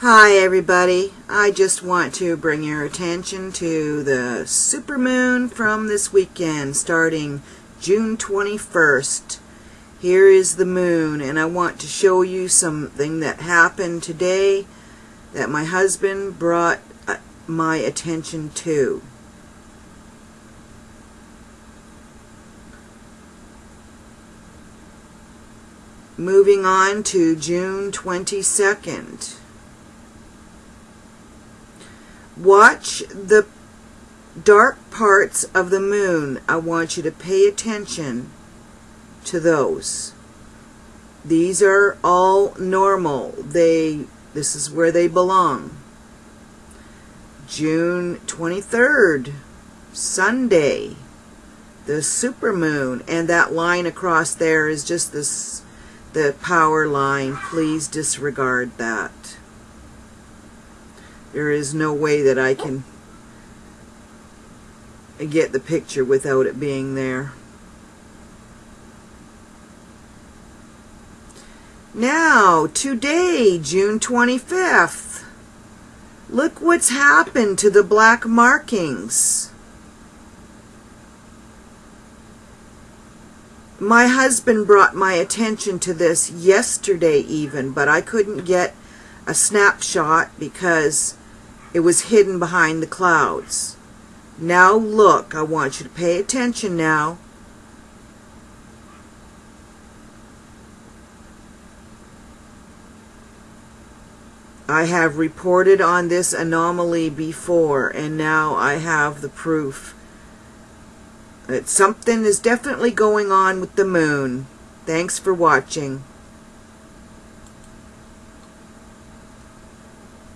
Hi everybody, I just want to bring your attention to the supermoon from this weekend starting June 21st. Here is the moon and I want to show you something that happened today that my husband brought uh, my attention to. Moving on to June 22nd. Watch the dark parts of the moon. I want you to pay attention to those. These are all normal. They this is where they belong. June 23rd, Sunday, the supermoon, and that line across there is just this the power line. Please disregard that. There is no way that I can get the picture without it being there. Now, today, June 25th, look what's happened to the black markings. My husband brought my attention to this yesterday even, but I couldn't get a snapshot because it was hidden behind the clouds. Now look, I want you to pay attention now. I have reported on this anomaly before, and now I have the proof that something is definitely going on with the moon. Thanks for watching.